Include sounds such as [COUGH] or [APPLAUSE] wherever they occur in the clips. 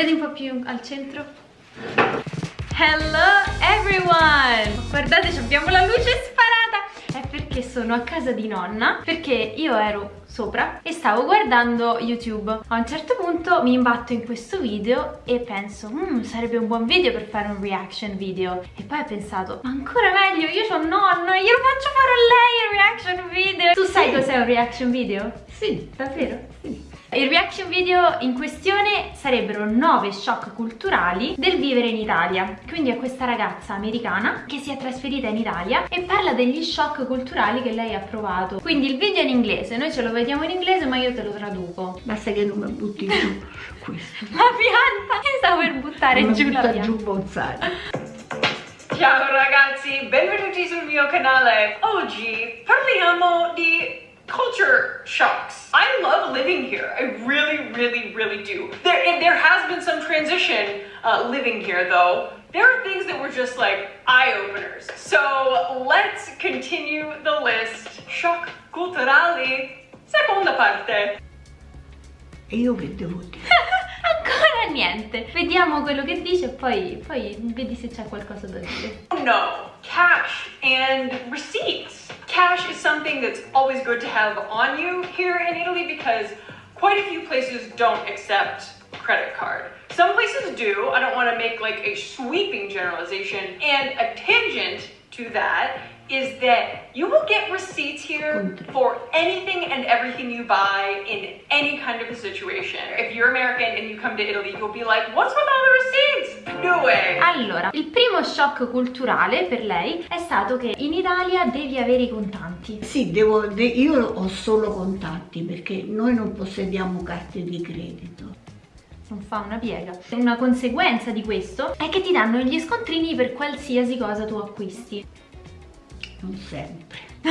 Vedi un po' più al centro? Hello everyone! Guardate, abbiamo la luce sparata! È perché sono a casa di nonna, perché io ero sopra e stavo guardando YouTube. A un certo punto mi imbatto in questo video e penso, mmm, sarebbe un buon video per fare un reaction video. E poi ho pensato, ma ancora meglio, io ho nonna, glielo faccio fare a lei il reaction video. Tu sai cos'è un reaction video? Sì. Davvero? Sì. Il reaction video in questione sarebbero 9 shock culturali del vivere in Italia. Quindi è questa ragazza americana che si è trasferita in Italia e parla degli shock culturali che lei ha provato. Quindi il video è in inglese, noi ce lo vediamo in inglese ma io te lo traduco. Basta che non mi butti giù questo. La pianta! Io stavo per buttare non giù mi la butta pianta. giù bonsai. Ciao ragazzi, benvenuti sul mio canale. Oggi parliamo di culture shocks. I love living here. I really, really, really do. There, and there has been some transition uh, living here though. There are things that were just like eye openers. So let's continue the list. Shock culturali, seconda parte. E io che devo dire? [LAUGHS] Ancora niente. Vediamo quello che dice e poi, poi vedi se c'è qualcosa da dire. No, cash and receipts. Cash is something that's always good to have on you here in Italy because quite a few places don't accept credit card. Some places do. I don't want to make like a sweeping generalization. And a tangent to that is that you will get receipts here for anything and everything you buy in any kind of a situation. If you're American and you come to Italy, you'll be like, what's with all the receipts? Way. Allora, il primo shock culturale per lei è stato che in Italia devi avere i contanti. Sì, devo, de- io ho solo contanti perché noi non possediamo carte di credito. Non fa una piega. Una conseguenza di questo è che ti danno gli scontrini per qualsiasi cosa tu acquisti. Non sempre. [LAUGHS]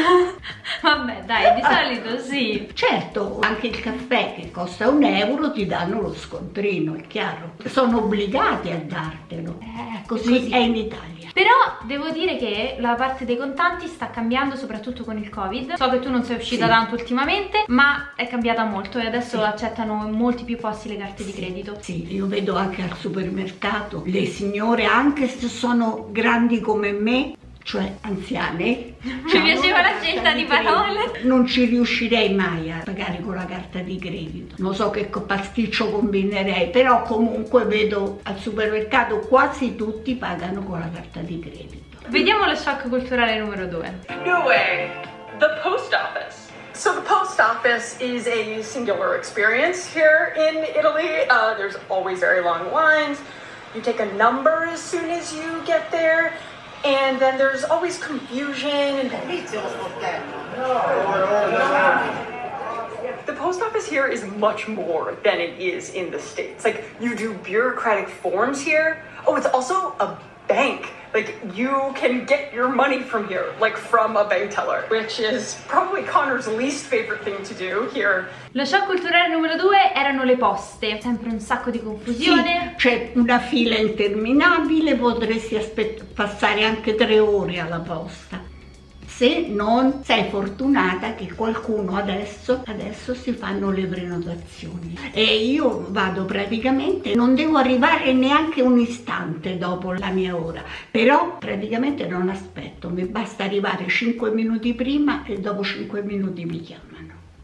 Vabbè, dai, di solito sì. Certo, anche il caffè che costa un euro ti danno lo scontrino, è chiaro. Sono obbligati a dartelo. Eh, Così, così. è in Italia. Però devo dire che la parte dei contanti sta cambiando soprattutto con il covid So che tu non sei uscita Sì. tanto ultimamente Ma è cambiata molto e adesso Sì. accettano in molti più posti le carte di credito Sì, io vedo anche al supermercato le signore, anche se sono grandi come me, cioè anziane. Mi piaceva la scelta di parole. Non ci riuscirei mai a pagare con la carta di credito. Non so che pasticcio combinerei, però comunque vedo al supermercato quasi tutti pagano con la carta di credito. Vediamo lo shock culturale numero 2 No way. The post office. So the post office is a singular experience here in Italy. Uh, there's always very long lines. You take a number as soon as you get there, and then there's always confusion and the post office here is much more than it is in the States. Like, you do bureaucratic forms here. Oh, it's also a bank. Like, you can get your money from here, like from a bank teller, which is probably Connor's least favorite thing to do here. Lo shock culturale numero 2 erano le poste Sempre un sacco di Sì, confusione c'è una fila interminabile, potresti passare anche tre ore alla posta. Se non sei fortunata che qualcuno adesso, adesso si fanno le prenotazioni. E io vado praticamente, non devo arrivare neanche un istante dopo la mia ora, però praticamente non aspetto, mi basta arrivare 5 minuti prima e dopo 5 minuti mi chiamano.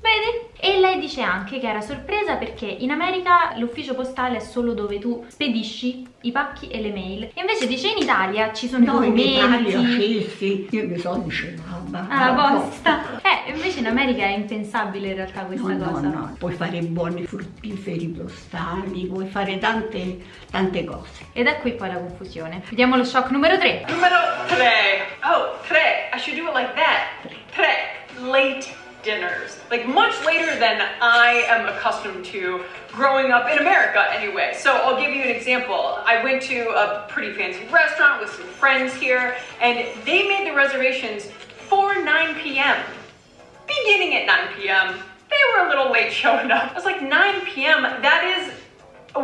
Vedi? E lei dice anche che era sorpresa perché in America l'ufficio postale è solo dove tu spedisci i pacchi e le mail. E invece dice in Italia ci sono No, i in documenti. Italia sì, sì, io mi so dice mamma. alla no, posta. Eh, invece in America è impensabile in realtà questa No, no, cosa. no, puoi fare buoni fruttiferi postali, puoi fare tante, tante cose. Ed è qui poi la confusione. Vediamo lo shock numero 3. Numero tre. Oh, tre. I should do it like that. Tre. Late dinners. Like much later than I am accustomed to growing up in America anyway. So I'll give you an example. I went to a pretty fancy restaurant with some friends here and they made the reservations for 9 p.m. Beginning at 9 p.m. They were a little late showing up. I was like 9 p.m. That is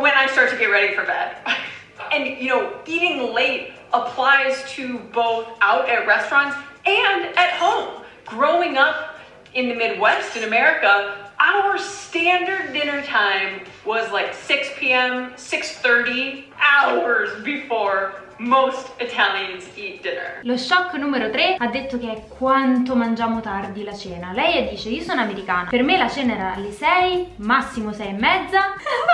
when I start to get ready for bed. [LAUGHS] and you know, eating late applies to both out at restaurants and at home. Growing up in the Midwest in America, our standard dinner time was like 6 p.m., 6:30, hours before most Italians eat dinner. Lo shock numero 3 ha detto che è quanto mangiamo tardi la cena. Lei dice, io sono americana, per me la cena era alle 6, massimo 6 e mezza. [LAUGHS]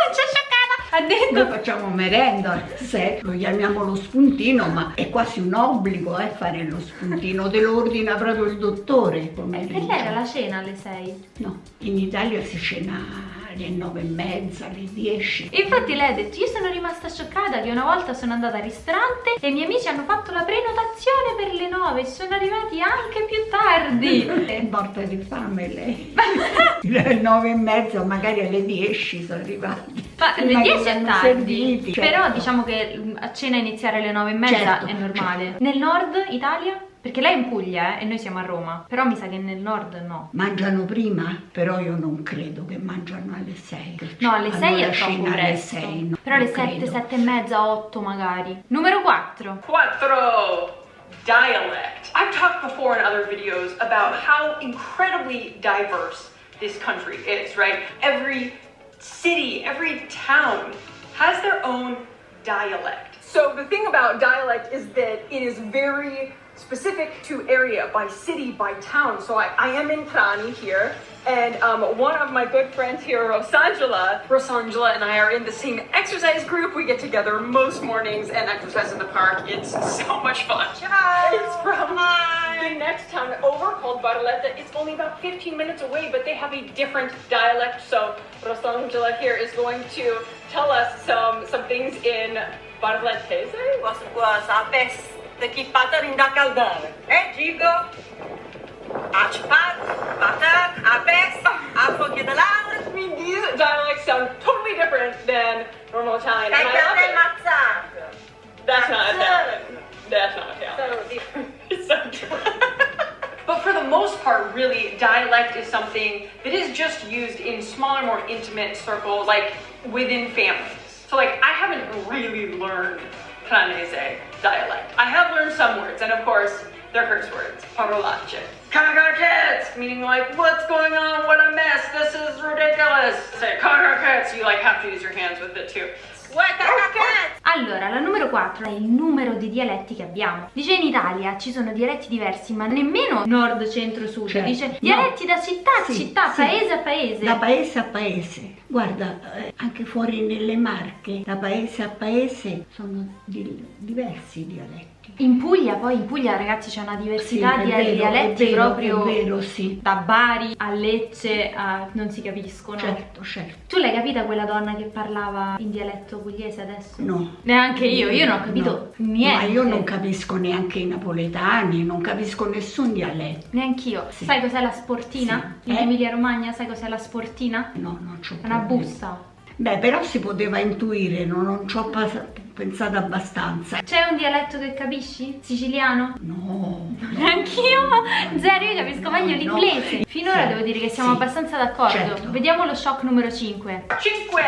Ha detto... Noi facciamo merenda, se lo chiamiamo lo spuntino, ma è quasi un obbligo eh, fare lo spuntino, te lo ordina proprio il dottore. Per lei era la cena alle 6. No, in Italia si cena alle nove e mezza, alle 10. Infatti lei ha detto, io sono rimasta scioccata che una volta sono andata al ristorante e i miei amici hanno fatto la prenotazione per le 9 sono arrivati anche più tardi. È morta di fame lei. [LAUGHS] alle nove e mezza, magari alle 10 sono arrivati. Ma che 10 è tardi, serviti, certo. però diciamo che mm, a cena iniziare alle 9 e mezza Certo, è normale. Nel nord Italia? Perché lei è in Puglia eh, e noi siamo a Roma, però mi sa che nel nord no. Mangiano prima, però io non credo che mangiano alle 6. No, alle 6 Hanno è troppo cena alle presto. 6, no, però alle non 7, credo. 7 e mezza, 8 magari. Numero 4. Quattro. Dialect. I've talked before in other videos about how incredibly diverse this country is, right? Every city, every town has their own dialect. So the thing about dialect is that it is very specific to area, by city, by town. So I, I am in Trani here, and um, one of my good friends here, Rosangela, Rosangela and I are in the same exercise group. We get together most mornings and exercise in the park. It's [LAUGHS] so much fun. Hi. It's from the next town over called Barletta. It's only about 15 minutes away, but they have a different dialect. So Rosangela here is going to tell us some some things in Barlettese. Quasi quasi, a peste que pata rinda caldare. Eh, dico? A cipat, pata, a peste, a foglie de laura. I mean, these dialects sound totally different than normal Italian. E And I per love te it. mazzato. That's not Mazzone. Italian. That's not Italian. Sono different. It's so different. But for the most part, really, dialect is something that is just used in smaller, more intimate circles, like within families. So, like, I haven't really learned Canese dialect. I have learned some words, and of course, they're curse words. Parolacce. Kagakets, meaning like, what's going on? What a mess. This is ridiculous. Say kagakets, you like have to use your hands with it too. Allora, la numero 4 è il numero di dialetti che abbiamo. Dice in Italia ci sono dialetti diversi, ma nemmeno nord, centro, sud. Certo. Dice No. dialetti da città a Sì, città, sì. paese a paese. Da paese a paese. Guarda, eh, anche fuori nelle Marche, da paese a paese sono di- diversi i dialetti. In Puglia, poi in Puglia ragazzi c'è una diversità Sì, di vero, dialetti è vero, proprio È vero, sì. da Bari a Lecce a non si capiscono. Certo, certo. Tu l'hai capita quella donna che parlava in dialetto pugliese adesso? No. Neanche io, io non ho capito No. niente. Ma io non capisco neanche i napoletani, non capisco nessun dialetto. Neanch'io. Sì. Sai cos'è la sportina? Sì. In Eh? Emilia Romagna sai cos'è la sportina? No, non c'ho È una problemi. busta. Beh, però si poteva intuire, non, non ci ho pensato abbastanza. C'è un dialetto che capisci? Siciliano? No. [LAUGHS] Anch'io? Zero, io capisco meglio No, l'inglese. no. Finora Sì, devo dire che siamo sì. abbastanza d'accordo. Certo. Vediamo lo shock numero 5. Cinque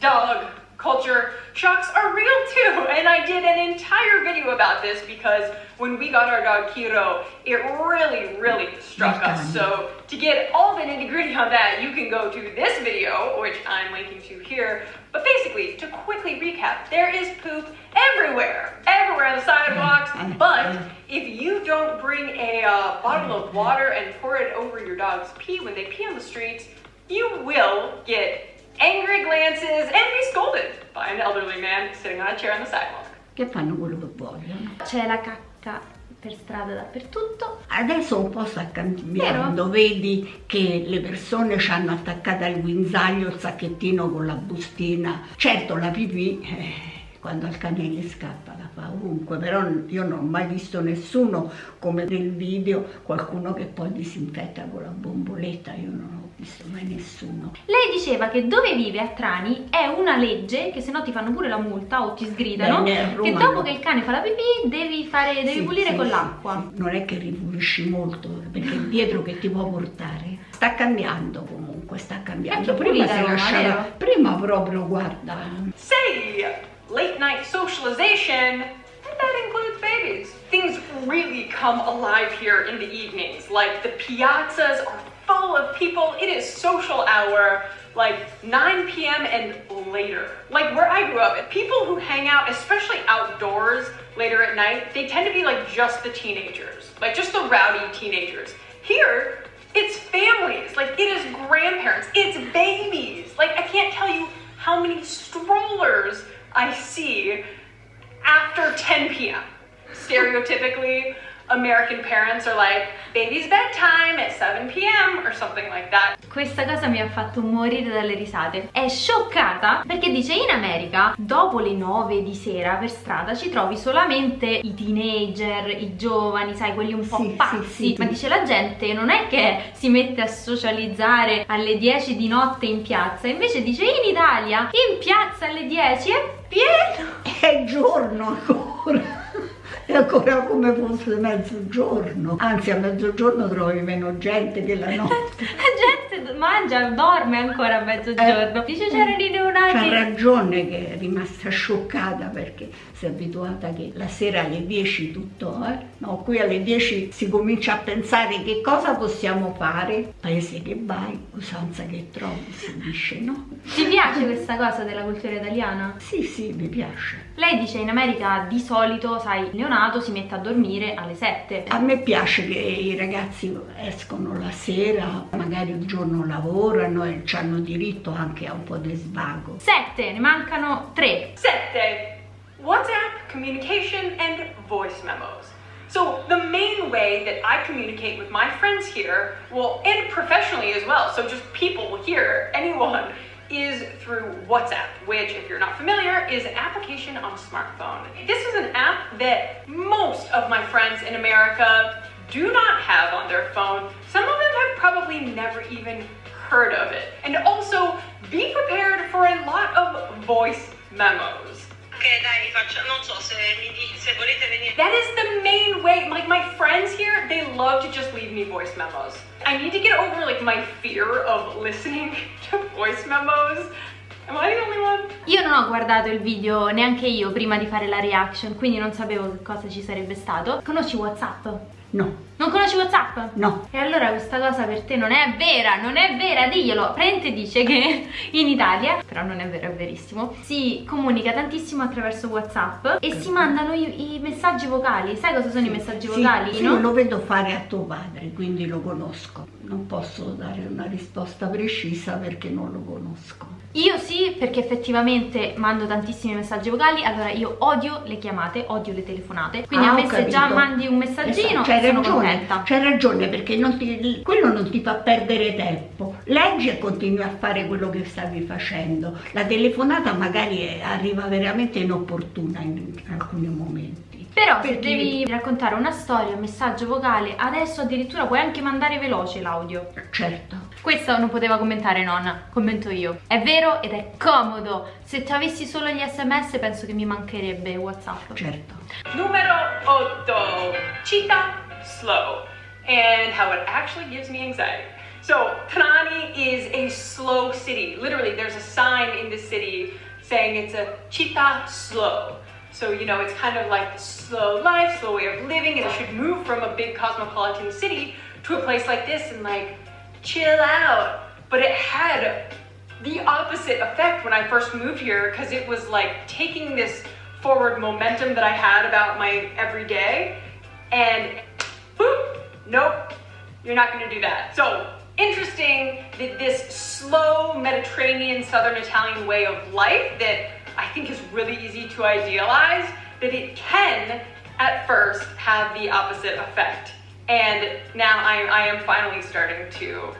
dog culture shocks are real too. [LAUGHS] And I did an entire video about this because when we got our dog Kiro, it really, really struck us. So to get all the nitty gritty on that, you can go to this video, which I'm linking to here. But basically, to quickly recap, there is poop everywhere, everywhere on the sidewalks. But if you don't bring a uh, bottle of water and pour it over your dog's pee when they pee on the streets, you will get angry glances and be scolded by an elderly man sitting on a chair on the sidewalk. Che fanno quello che vogliono. C'è la cacca per strada dappertutto. Adesso un po' sta cambiando, vedi che le persone ci hanno attaccato al guinzaglio il sacchettino con la bustina. Certo la pipì, eh, quando al cane gli scappa la fa ovunque, però io non ho mai visto nessuno come nel video, qualcuno che poi disinfetta con la bomboletta, io non ho visto mai nessuno. Lei diceva che dove vive a Trani è una legge che se no ti fanno pure la multa o ti sgridano. A che dopo no. che il cane fa la pipì devi, fare, devi Sì, pulire sì, con sì, l'acqua. sì. Non è che ripulisci molto, perché dietro che ti può portare. Sta cambiando comunque, sta cambiando. Prima si lasciava, vero? prima proprio, guarda, Say late night socialization, and that includes babies. Things really come alive here in the evenings. Like the piazzas are full of people. It is social hour, like 9 p.m. and later. Like where I grew up, people who hang out, especially outdoors later at night, they tend to be like just the teenagers, like just the rowdy teenagers. Here, it's families, like it is grandparents, it's babies. Like I can't tell you how many strollers I see after 10 p.m. Stereotypically, American parents are like, baby's bedtime at 7 p.m. or something like that. Questa cosa mi ha fatto morire dalle risate. È scioccata perché dice in America dopo le 9 di sera per strada ci trovi solamente i teenager, i giovani, sai, quelli un po' Sì, pazzi. sì, sì. Ma dice la gente non è che si mette a socializzare alle 10 di notte in piazza, invece dice in Italia in piazza alle 10 è pieno. È giorno ancora. È ancora come fosse mezzogiorno. Anzi, a mezzogiorno trovi meno gente che la notte. [LAUGHS] La gente mangia, dorme ancora a mezzogiorno. Dice c'erano i C'ha neonati. ragione che è rimasta scioccata perché si è abituata che la sera alle 10 tutto, eh? No, qui alle 10 si comincia a pensare che cosa possiamo fare. Paese che vai, usanza che trovi, si dice, no? Ti piace questa cosa della cultura italiana? Sì, sì, mi piace. Lei dice in America di solito, sai, il neonato si mette a dormire alle 7. A me piace che i ragazzi escono la sera, magari il giorno lavorano e hanno diritto anche a un po' di svago. 7, ne mancano 3. Sette, WhatsApp, communication, and voice memos. So the main way that I communicate with my friends here, well, and professionally as well, so just people here, anyone, is through WhatsApp, which, if you're not familiar, is an application on a smartphone. This is an app that most of my friends in America do not have on their phone. Some of them have probably never even heard of it. And also, be prepared for a lot of voice memos. Ok, dai, faccio, non so se, mi se volete venire. That is the main way. Like my friends here, they love to just leave me voice memos. I need to get over like my fear of listening [LAUGHS] to voice memos. Am I the only one? Io non ho guardato il video neanche io prima di fare la reaction, quindi non sapevo che cosa ci sarebbe stato. Conosci WhatsApp? No, Non conosci WhatsApp? no. E allora questa cosa per te non è vera, non è vera, diglielo. Prente dice che [LAUGHS] in Italia, però non è vero, è verissimo, si comunica tantissimo attraverso WhatsApp e si mandano i, i messaggi vocali. Sai cosa sono i messaggi Sì, vocali, sì, no? lo vedo fare a tuo padre, quindi lo conosco. Non posso dare una risposta precisa perché non lo conosco. Io sì, perché effettivamente mando tantissimi messaggi vocali, allora io odio le chiamate, odio le telefonate, quindi Ah, a me se già mandi un messaggino Esatto, sono ragione, c'hai ragione perché non ti- quello non ti fa perdere tempo. Leggi e continui a fare quello che stavi facendo. La telefonata magari arriva veramente inopportuna in, alcuni momenti. Però se Perché- devi raccontare una storia, un messaggio vocale, adesso addirittura puoi anche mandare veloce l'audio. Certo. Questo non poteva commentare nonna, commento io. È vero ed è comodo. Se tu avessi solo gli sms penso che mi mancherebbe Whatsapp. Certo. Numero otto. Cheetah slow. And how it actually gives me anxiety. So, Trani is a slow city. Literally, there's a sign in the city saying it's a cheetah slow. So, you know, it's kind of like the slow life, slow way of living, and it should move from a big cosmopolitan city to a place like this and like chill out. But it had the opposite effect when I first moved here because it was like taking this forward momentum that I had about my everyday and boop, nope, you're not gonna do that. So interesting that this slow Mediterranean Southern Italian way of life that I think is really easy to idealize, that it can at first have the opposite effect. And now I, I am finally starting to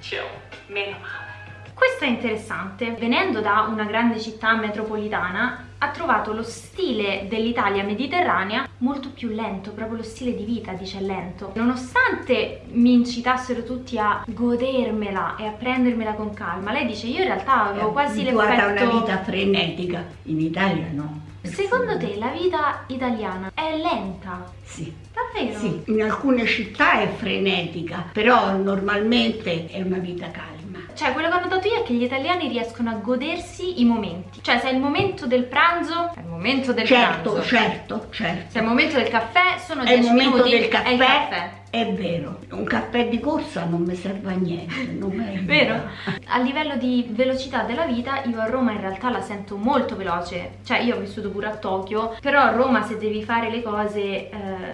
chill. Meno male. Questo è interessante. Venendo da una grande città metropolitana, ha trovato lo stile dell'Italia mediterranea molto più lento, proprio lo stile di vita, dice lento. Nonostante mi incitassero tutti a godermela e a prendermela con calma, lei dice io in realtà avevo quasi abituata a l'effetto... una vita frenetica. In Italia no. Secondo te la vita italiana è lenta? Sì. Davvero? Sì, in alcune città è frenetica, però normalmente è una vita calma. Cioè, quello che ho notato io è che gli italiani riescono a godersi i momenti. Cioè, se è il momento del pranzo, è il momento del Certo, pranzo. certo, certo. Se è il momento del caffè, sono È il 10 momento minuti, del è il caffè. caffè. È vero, un caffè di corsa non mi serve a niente, non mi. Vero? A livello di velocità della vita io a Roma in realtà la sento molto veloce, cioè io ho vissuto pure a Tokyo, però a Roma se devi fare le cose eh,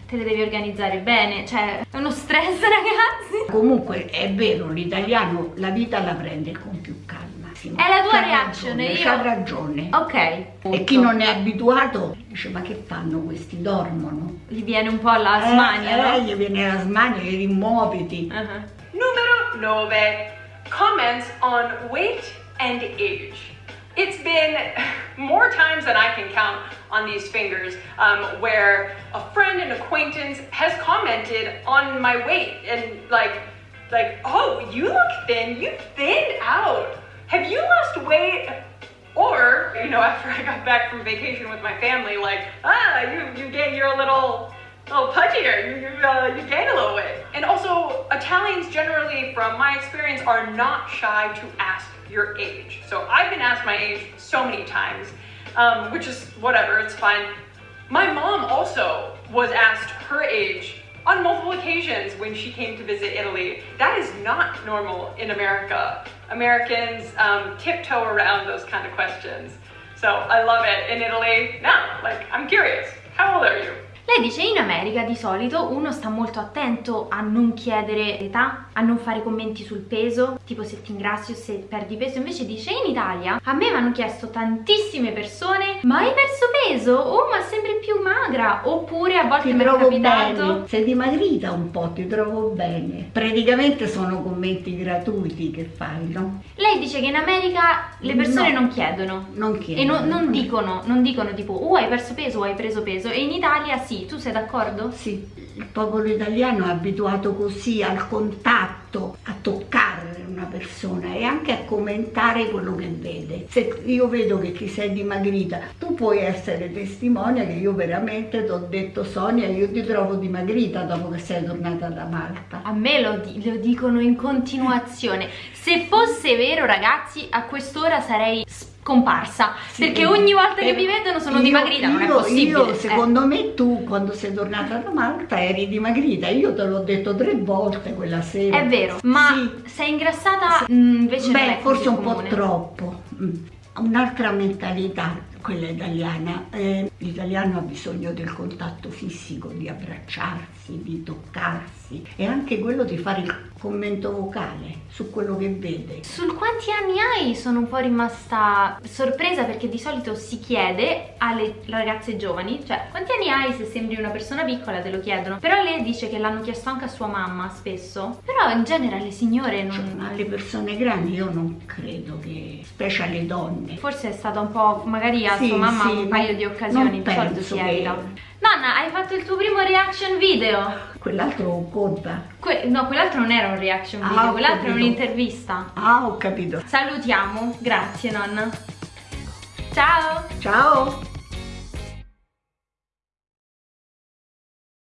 te le devi organizzare bene, cioè è uno stress [LAUGHS] ragazzi. Comunque è vero, l'italiano la vita la prende con più calma. Sì, È la tua c'ha reaction, ragione, io- ragione. Ok. E chi non è abituato dice ma che fanno questi? Dormono. Gli viene un po' la smania, eh, eh, no? gli viene la smania, gli rimuoviti. Uh-huh. Numero 9. Comments on weight and age. It's been more times than I can count on these fingers um, where a friend and acquaintance has commented on my weight and like, like, oh, you look thin. You thinned out. Have you lost weight? Or, you know, after I got back from vacation with my family, like, ah, you, you gain, you're a little, little pudgier, you, you, uh, you gain a little weight. And also, Italians generally, from my experience, are not shy to ask your age. So I've been asked my age so many times, um, which is whatever, it's fine. My mom also was asked her age on multiple occasions when she came to visit Italy. That is not normal in America. Americans um, tiptoe around those kind of questions. So I love it in Italy. Now, like, I'm curious. How old are you? Lei dice in America di solito uno sta molto attento a non chiedere età, a non fare commenti sul peso, tipo se ti ingrassi o se perdi peso, invece dice in Italia a me mi hanno chiesto tantissime persone ma hai perso peso? Oh ma sembri più magra oppure a volte Ti mi è trovo capitato bene, sei dimagrita un po', ti trovo bene. Praticamente sono commenti gratuiti che fai, no? Lei dice che in America le persone No. non chiedono Non e chiedono. non, non dicono, non dicono tipo oh hai perso peso o hai preso peso e in Italia sì, tu sei d'accordo? Sì, il popolo italiano è abituato così al contatto, a toccare una persona e anche a commentare quello che vede. Se io vedo che ti sei dimagrita, tu puoi essere testimonia che io veramente ti ho detto Sonia, io ti trovo dimagrita dopo che sei tornata da Malta. A me lo, lo dicono in continuazione. Se fosse vero, ragazzi, a quest'ora sarei scomparsa. Sì, perché eh, ogni volta che eh, mi vedono sono io- dimagrita, non è io- possibile. Io, Eh. secondo me, tu quando sei tornata da Malta eri dimagrita. Io te l'ho detto tre volte quella sera. È vero, ma Sì. sei ingrassata mm, invece Beh, è forse un po' comune. troppo. Mm. Un'altra mentalità, quella italiana. Eh, l'italiano ha bisogno del contatto fisico, di abbracciarsi, di toccarsi e anche quello di fare il commento vocale su quello che vede. Sul quanti anni hai sono un po' rimasta sorpresa perché di solito si chiede alle ragazze giovani, cioè quanti anni hai se sembri una persona piccola te lo chiedono, però lei dice che l'hanno chiesto anche a sua mamma spesso, però in genere alle signore Cioè, non... alle persone grandi io non credo che, specie alle donne, Forse è stata un po', magari a Sì, sua mamma sì, un paio di occasioni, non di solito si che-. Nonna, hai fatto il tuo primo reaction video? quell'altro conta. Que- no, quell'altro non era un reaction Ah, video, ho quell'altro era capito. un'intervista. Ah, ho capito. Salutiamo, grazie nonna. Ciao! Ciao!